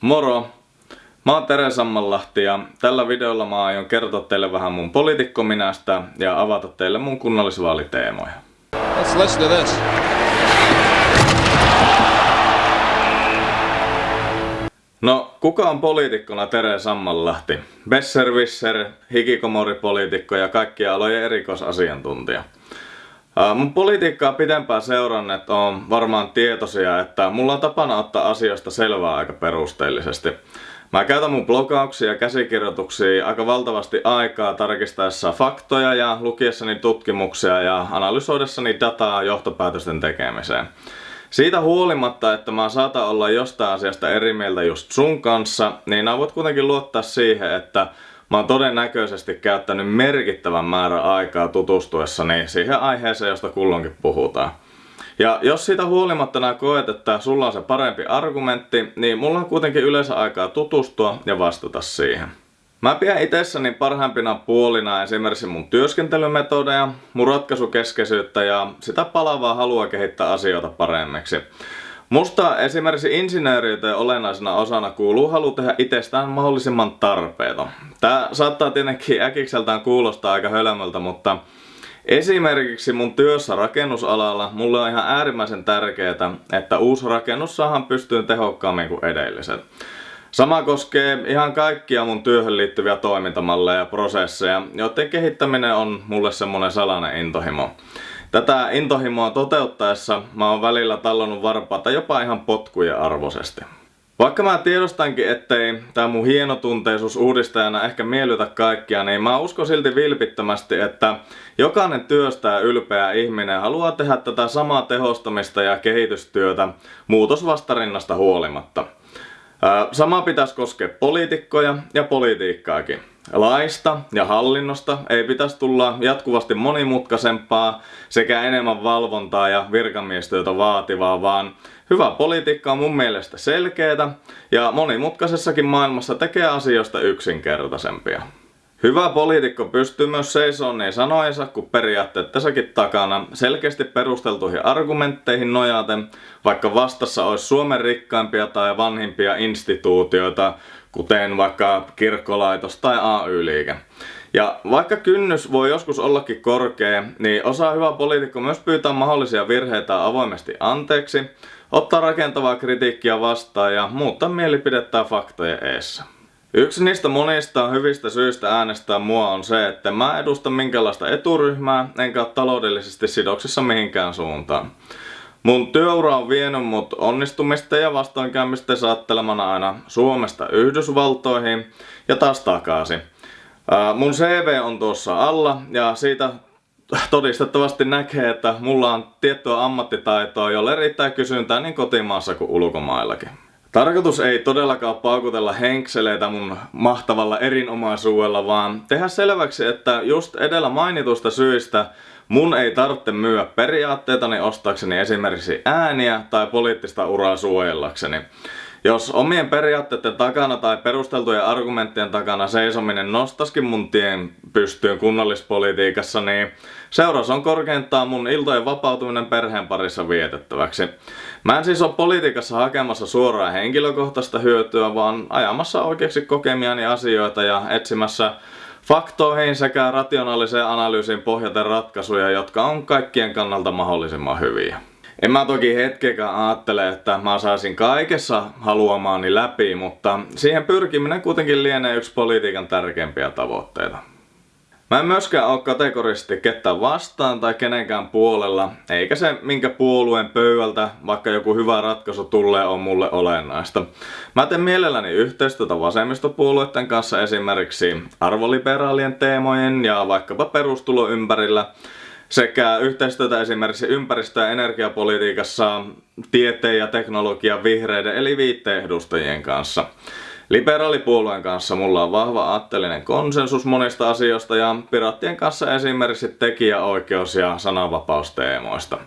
Moro! Mä oon Tere Sammanlahti ja tällä videolla mä aion kertoa teille vähän mun poliitikkominästä ja avata teille mun kunnallisvaaliteemoja. Let's listen to this. No, kuka on poliitikkona Tere Sammanlahti? Besserwisser, hikikomoripoliitikko ja kaikkia alojen erikoisasiantuntija. Mun politiikkaa pitempään seuranneet on varmaan tietoisia, että mulla on tapana ottaa asioista selvää aika perusteellisesti. Mä käytän mun blogauksia ja käsikirjoituksia aika valtavasti aikaa tarkistaessa faktoja ja lukiessani tutkimuksia ja analysoidessani dataa johtopäätösten tekemiseen. Siitä huolimatta, että mä saatan olla jostain asiasta eri mieltä just sun kanssa, niin voit kuitenkin luottaa siihen, että mä oon todennäköisesti käyttänyt merkittävän määrän aikaa tutustuessani siihen aiheeseen, josta kulloinkin puhutaan. Ja jos siitä huolimatta nää koet, että sulla on se parempi argumentti, niin mulla on kuitenkin yleensä aikaa tutustua ja vastata siihen. Mä pidän itsessäni parhaimpina puolina esimerkiksi mun työskentelymetodeja, mun ratkaisukeskeisyyttä ja sitä palavaa halua kehittää asioita paremmiksi. Musta esimerkiksi insinööriyteen olennaisena osana kuuluu halu tehdä itsestään mahdollisimman tarpeeton. Tää saattaa tietenkin äkikseltään kuulostaa aika hölmöltä, mutta Esimerkiksi mun työssä rakennusalalla mulle on ihan äärimmäisen tärkeää, että uusi rakennus saadaan pystyyn tehokkaammin kuin edelliset. Sama koskee ihan kaikkia mun työhön liittyviä toimintamalleja ja prosesseja, joiden kehittäminen on mulle semmonen salainen intohimo. Tätä intohimoa toteuttaessa mä oon välillä tallonnut varpaata jopa ihan potkujen arvoisesti. Vaikka mä tiedostankin, ettei tää mun hienotunteisuus uudistajana ehkä miellytä kaikkia, niin mä uskon silti vilpittömästi, että jokainen työstä ja ylpeä ihminen haluaa tehdä tätä samaa tehostamista ja kehitystyötä muutosvastarinnasta huolimatta. Sama pitäisi koskea poliitikkoja ja politiikkaakin. Laista ja hallinnosta ei pitäisi tulla jatkuvasti monimutkaisempaa sekä enemmän valvontaa ja virkamiestyötä vaativaa, vaan hyvä politiikka on mun mielestä selkeätä ja monimutkaisessakin maailmassa tekee asioista yksinkertaisempia. Hyvä poliitikko pystyy myös seisomaan niin sanoensa kuin periaatteettesakin takana selkeästi perusteltuihin argumentteihin nojaten, vaikka vastassa olisi Suomen rikkaimpia tai vanhimpia instituutioita, kuten vaikka kirkkolaitos tai AY-liike. Ja vaikka kynnys voi joskus ollakin korkea, niin osaa hyvä poliitikko myös pyytää mahdollisia virheitä avoimesti anteeksi, ottaa rakentavaa kritiikkiä vastaan ja muuttaa mielipidettä faktojen eessä. Yksi niistä monista hyvistä syistä äänestää mua on se, että mä edustan minkälaista eturyhmää, enkä ole taloudellisesti sidoksissa mihinkään suuntaan. Mun työura on vienyt mut onnistumista ja vastoinkäymistä saattelemana aina Suomesta Yhdysvaltoihin ja taas takaisin. Mun CV on tuossa alla ja siitä todistettavasti näkee, että mulla on tiettyä ammattitaitoa, jolle riittää kysyntää niin kotimaassa kuin ulkomaillakin. Tarkoitus ei todellakaan paukutella henkseleitä mun mahtavalla erinomaisuudella, vaan tehdä selväksi, että just edellä mainitusta syistä mun ei tarvitse myyä periaatteitani ostaakseni esimerkiksi ääniä tai poliittista uraa suojellakseni. Jos omien periaatteiden takana tai perusteltujen argumenttien takana seisominen nostaskin mun tien pystyyn kunnallispolitiikassa, niin seuraus on korkeintaan mun iltojen vapautuminen perheen parissa vietettäväksi. Mä en siis ole politiikassa hakemassa suoraa henkilökohtaista hyötyä, vaan ajamassa oikeaksi kokemiani asioita ja etsimässä faktoihin sekä rationaaliseen analyysiin pohjaten ratkaisuja, jotka on kaikkien kannalta mahdollisimman hyviä. En mä toki hetkeäkään ajattele, että mä saisin kaikessa haluamaani läpi, mutta siihen pyrkiminen kuitenkin lienee yksi politiikan tärkeimpiä tavoitteita. Mä en myöskään ole kategorisesti ketään vastaan tai kenenkään puolella, eikä se minkä puolueen pöydältä, vaikka joku hyvä ratkaisu tulee, on mulle olennaista. Mä teen mielelläni yhteistyötä vasemmistopuolueiden kanssa esimerkiksi arvoliberaalien teemojen ja vaikkapa perustulo ympärillä, sekä yhteistyötä esimerkiksi ympäristö- ja energiapolitiikassa tieteen ja teknologian vihreiden eli viitteen edustajien kanssa. Liberaalipuolueen kanssa mulla on vahva aatteellinen konsensus monista asioista ja piraattien kanssa esimerkiksi tekijäoikeus- ja sananvapausteemoista.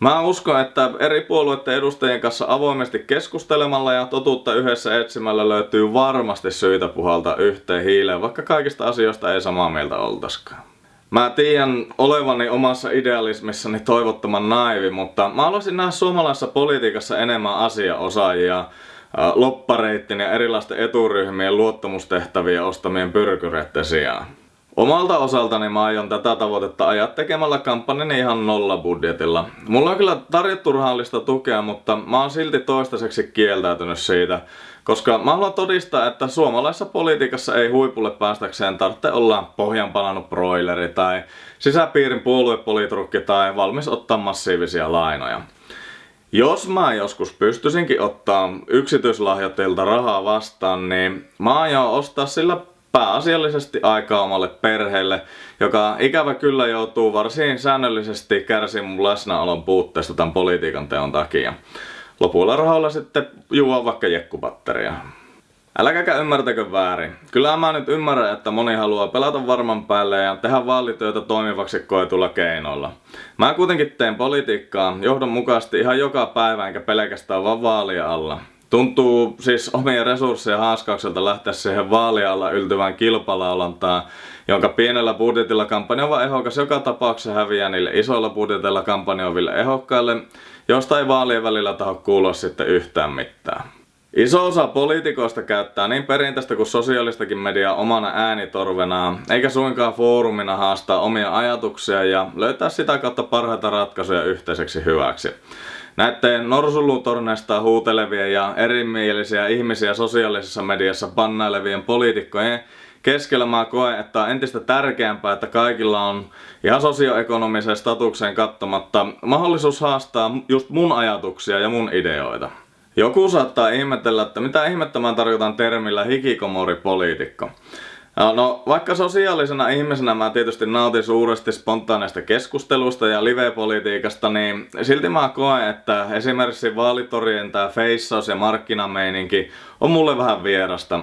Mä uskon, että eri puolueiden edustajien kanssa avoimesti keskustelemalla ja totuutta yhdessä etsimällä löytyy varmasti syitä puhalta yhteen hiileen, vaikka kaikista asioista ei samaa mieltä oltaskaan. Mä tiedän olevani omassa idealismissani toivottoman naivi, mutta mä haluaisin nähdä suomalaisessa politiikassa enemmän asiaosaajia, loppareittin ja erilaisten eturyhmien luottamustehtäviä ostamien pyrkyreiden sijaan. Omalta osaltani mä aion tätä tavoitetta ajaa tekemällä kampanjan ihan nolla budjetilla. Mulla on kyllä tarjottu rahallista tukea, mutta mä oon silti toistaiseksi kieltäytynyt siitä, koska mä haluan todistaa, että suomalaisessa politiikassa ei huipulle päästäkseen tarvitse olla pohjan palannut broileri tai sisäpiirin puoluepolitrukki tai valmis ottaa massiivisia lainoja. Jos mä joskus pystyisinkin ottaa yksityislahjoitteilta rahaa vastaan, niin mä aion ostaa sillä pääasiallisesti aikaa omalle perheelle, joka ikävä kyllä joutuu varsin säännöllisesti kärsimään läsnäolon puutteesta tämän politiikan teon takia. Lopulla rahoilla sitten juo vaikka jekkupatteria. Älkääkä ymmärtäkö väärin. Kyllä mä nyt ymmärrän, että moni haluaa pelata varman päälle ja tehdä vaalityötä toimivaksi koetulla keinoilla. Mä kuitenkin teen politiikkaa johdonmukaisesti ihan joka päivä enkä pelkästään vaan vaalia alla. Tuntuu siis omien resursseja haaskaukselta lähteä siihen vaalialla yltyvään kilpalaulantaan, jonka pienellä budjetilla kampanjoiva ehokas joka tapauksessa häviää niille isoilla budjetilla kampanjoiville ehokkaille, josta ei vaalien välillä taho kuulua sitten yhtään mitään. Iso osa poliitikoista käyttää niin perinteistä kuin sosiaalistakin mediaa omana äänitorvenaan, eikä suinkaan foorumina haastaa omia ajatuksia ja löytää sitä kautta parhaita ratkaisuja yhteiseksi hyväksi. Näiden norsulutorneista huutelevien ja erimielisiä ihmisiä sosiaalisessa mediassa pannailevien poliitikkojen keskellä mä koen, että on entistä tärkeämpää, että kaikilla on ihan sosioekonomiseen statukseen kattomatta mahdollisuus haastaa just mun ajatuksia ja mun ideoita. Joku saattaa ihmetellä, että mitä ihmettä mä tarkoitan termillä hikikomori-poliitikko. No, vaikka sosiaalisena ihmisenä mä tietysti nautin suuresti spontaaneista keskustelusta ja live-politiikasta, niin silti mä koen, että esimerkiksi vaalitorien tää feissaus ja markkinameininki on mulle vähän vierasta.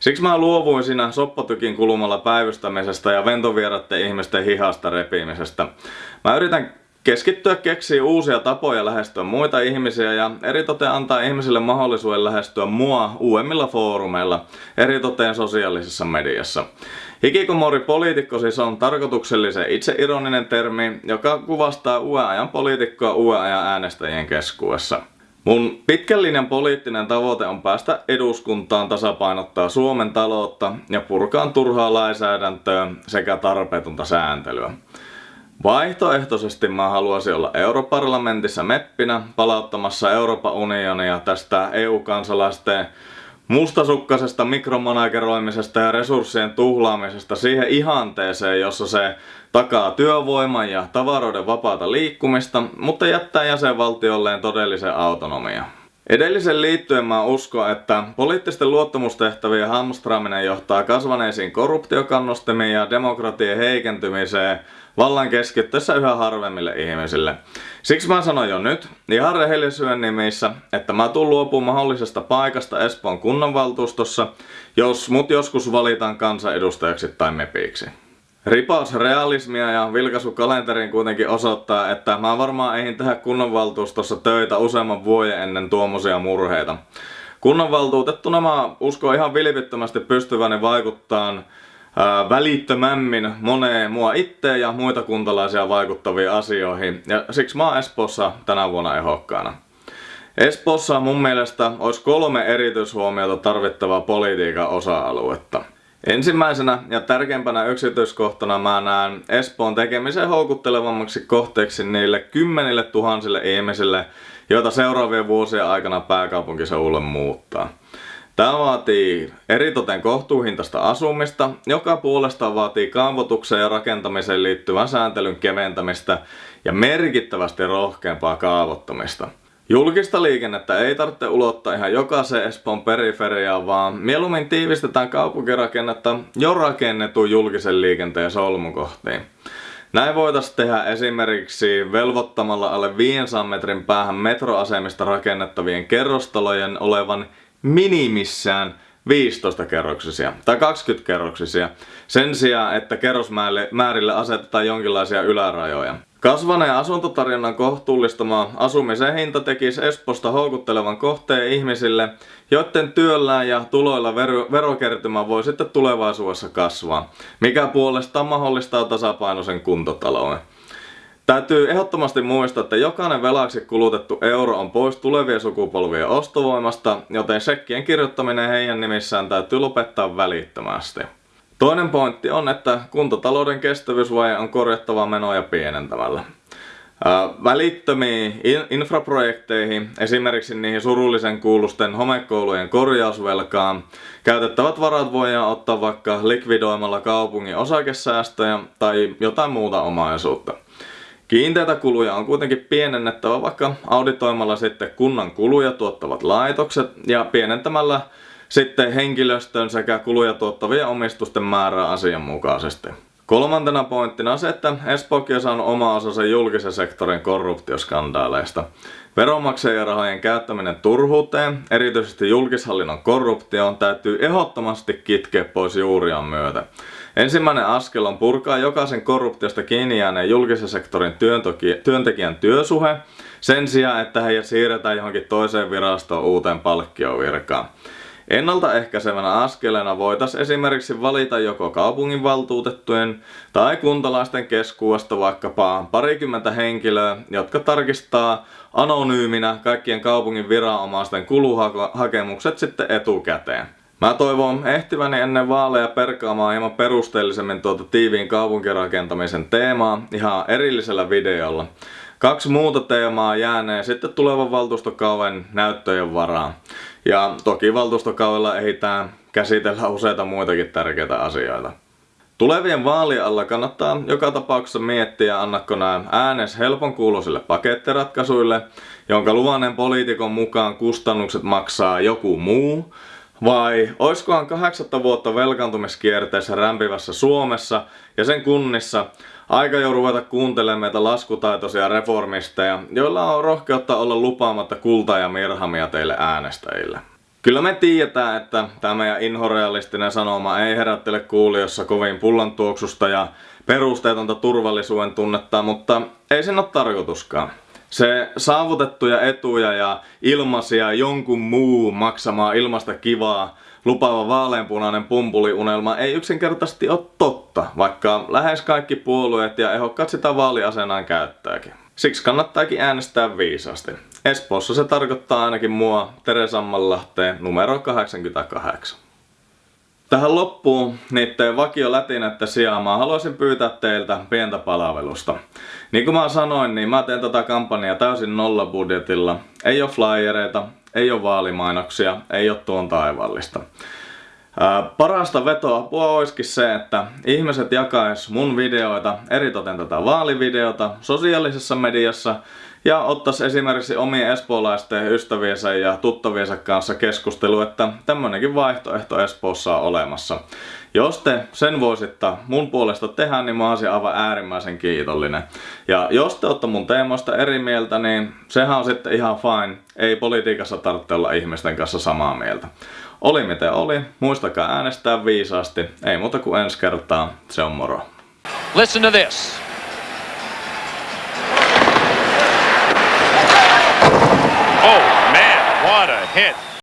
Siksi mä luovuin siinä soppatykin kulmalla päivystämisestä ja ventovierätten ihmisten hihasta repimisestä. Mä yritän keskittyä keksiä uusia tapoja lähestyä muita ihmisiä ja eritoten antaa ihmisille mahdollisuuden lähestyä mua uudemmilla foorumeilla, eritoten sosiaalisessa mediassa. Hikikomori poliitikko siis on tarkoituksellisen itseironinen termi, joka kuvastaa uuden ajan poliitikkoa uuden ajan äänestäjien keskuudessa. Mun pitkän linjan poliittinen tavoite on päästä eduskuntaan tasapainottaa Suomen taloutta ja purkaa turhaa lainsäädäntöä sekä tarpeetonta sääntelyä. Vaihtoehtoisesti mä haluaisin olla europarlamentissa meppinä palauttamassa Euroopan unionia tästä EU-kansalaisten mustasukkaisesta mikromanageroimisesta ja resurssien tuhlaamisesta siihen ihanteeseen, jossa se takaa työvoiman ja tavaroiden vapaata liikkumista, mutta jättää jäsenvaltiolleen todellisen autonomia. Edellisen liittyen mä uskon, että poliittisten luottamustehtävien hamstraaminen johtaa kasvaneisiin korruptiokannustimiin ja demokratian heikentymiseen vallan keskittyessä yhä harvemmille ihmisille. Siksi mä sanon jo nyt, ihan rehellisyyden nimissä, että mä tuun luopumaan mahdollisesta paikasta Espoon kunnanvaltuustossa, jos mut joskus valitaan kansanedustajaksi tai mepiksi. Ripaus realismia ja vilkaisu kalenteriin kuitenkin osoittaa, että mä varmaan eihin tehdä kunnanvaltuustossa töitä useamman vuoden ennen tuommoisia murheita. Kunnanvaltuutettuna mä uskon ihan vilpittömästi pystyväni vaikuttaa välittömämmin moneen mua itteen ja muita kuntalaisia vaikuttaviin asioihin ja siksi mä oon Espoossa tänä vuonna ehokkaana. Espoossa mun mielestä olisi kolme erityishuomiota tarvittavaa politiikan osa-aluetta. Ensimmäisenä ja tärkeimpänä yksityiskohtana mä näen Espoon tekemisen houkuttelevammaksi kohteeksi niille kymmenille tuhansille ihmisille, joita seuraavien vuosien aikana pääkaupunkiseudulle muuttaa. Tämä vaatii eritoten kohtuuhintaista asumista, joka puolestaan vaatii kaavoitukseen ja rakentamiseen liittyvän sääntelyn keventämistä ja merkittävästi rohkeampaa kaavoittamista. Julkista liikennettä ei tarvitse ulottaa ihan jokaiseen Espoon periferiaan, vaan mieluummin tiivistetään kaupunkirakennetta jo rakennetun julkisen liikenteen solmukohtiin. Näin voitaisiin tehdä esimerkiksi velvoittamalla alle 500 metrin päähän metroasemista rakennettavien kerrostalojen olevan minimissään 15 kerroksisia tai 20 kerroksisia sen sijaan, että kerrosmäärille asetetaan jonkinlaisia ylärajoja. Kasvaneen asuntotarjonnan kohtuullistama asumisen hinta tekisi Esposta houkuttelevan kohteen ihmisille, joiden työllään ja tuloilla verokertymä voi sitten tulevaisuudessa kasvaa, mikä puolestaan mahdollistaa tasapainoisen kuntotalouden. Täytyy ehdottomasti muistaa, että jokainen velaksi kulutettu euro on pois tulevien sukupolvien ostovoimasta, joten sekkien kirjoittaminen heidän nimissään täytyy lopettaa välittömästi. Toinen pointti on, että kuntatalouden kestävyysvaje on korjattava menoja pienentämällä. Välittömiin infraprojekteihin, esimerkiksi niihin surullisen kuulusten homekoulujen korjausvelkaan, käytettävät varat voidaan ottaa vaikka likvidoimalla kaupungin osakesäästöjä tai jotain muuta omaisuutta. Kiinteitä kuluja on kuitenkin pienennettävä vaikka auditoimalla sitten kunnan kuluja tuottavat laitokset ja pienentämällä sitten henkilöstön sekä kuluja tuottavien omistusten määrää asianmukaisesti. Kolmantena pointtina on se, että Espookin on oma osansa julkisen sektorin korruptioskandaaleista. Veronmaksajien rahojen käyttäminen turhuuteen, erityisesti julkishallinnon korruptioon, täytyy ehdottomasti kitkeä pois juuriaan myötä. Ensimmäinen askel on purkaa jokaisen korruptiosta kiinni jääneen julkisen sektorin työntekijän työsuhe sen sijaan, että heidät siirretään johonkin toiseen virastoon uuteen palkkiovirkaan. Ennaltaehkäisevänä askeleena voitaisiin esimerkiksi valita joko kaupunginvaltuutettujen tai kuntalaisten keskuudesta vaikkapa parikymmentä henkilöä, jotka tarkistaa anonyyminä kaikkien kaupungin viranomaisten kuluhakemukset sitten etukäteen. Mä toivon ehtiväni ennen vaaleja perkaamaan hieman perusteellisemmin tuota tiiviin kaupunkirakentamisen teemaa ihan erillisellä videolla. Kaksi muuta teemaa jäänee sitten tulevan valtuustokauden näyttöjen varaan. Ja toki valtuustokaudella ehditään käsitellä useita muitakin tärkeitä asioita. Tulevien vaalien alla kannattaa joka tapauksessa miettiä, annakko nämä äänes helpon kuuloisille pakettiratkaisuille, jonka luvannen poliitikon mukaan kustannukset maksaa joku muu, vai oiskohan kahdeksatta vuotta velkaantumiskierteessä rämpivässä Suomessa ja sen kunnissa aika jo ruveta kuuntelemaan meitä laskutaitoisia reformisteja, joilla on rohkeutta olla lupaamatta kultaa ja mirhamia teille äänestäjille. Kyllä me tiedetään, että tämä meidän inhorealistinen sanoma ei herättele kuulijossa kovin pullan tuoksusta ja perusteetonta turvallisuuden tunnetta, mutta ei sen ole tarkoituskaan. Se saavutettuja etuja ja ilmaisia jonkun muu maksamaa ilmasta kivaa lupaava vaaleanpunainen pumpuliunelma ei yksinkertaisesti ole totta, vaikka lähes kaikki puolueet ja ehokkaat sitä vaaliasenaan käyttääkin. Siksi kannattaakin äänestää viisaasti. Espoossa se tarkoittaa ainakin mua Teresammanlahteen numero 88. Tähän loppuun niiden vakio lätinätte sijaan mä haluaisin pyytää teiltä pientä palvelusta. Niin kuin mä sanoin, niin mä teen tätä kampanjaa täysin nollabudjetilla. Ei ole flyereita, ei ole vaalimainoksia, ei ole tuon taivallista. Ää, parasta vetoapua olisikin se, että ihmiset jakais mun videoita, eritoten tätä vaalivideota, sosiaalisessa mediassa ja ottaisi esimerkiksi omien espoolaisten ystäviensä ja tuttaviensa kanssa keskustelu, että tämmönenkin vaihtoehto Espoossa on olemassa. Jos te sen voisitte mun puolesta tehdä, niin mä olisin aivan äärimmäisen kiitollinen. Ja jos te olette mun teemoista eri mieltä, niin sehän on sitten ihan fine. Ei politiikassa tarvitse olla ihmisten kanssa samaa mieltä. Oli miten oli, muistakaa äänestää viisaasti. Ei muuta kuin ensi kertaa, se on moro. Listen to this. Oh man, what a hit.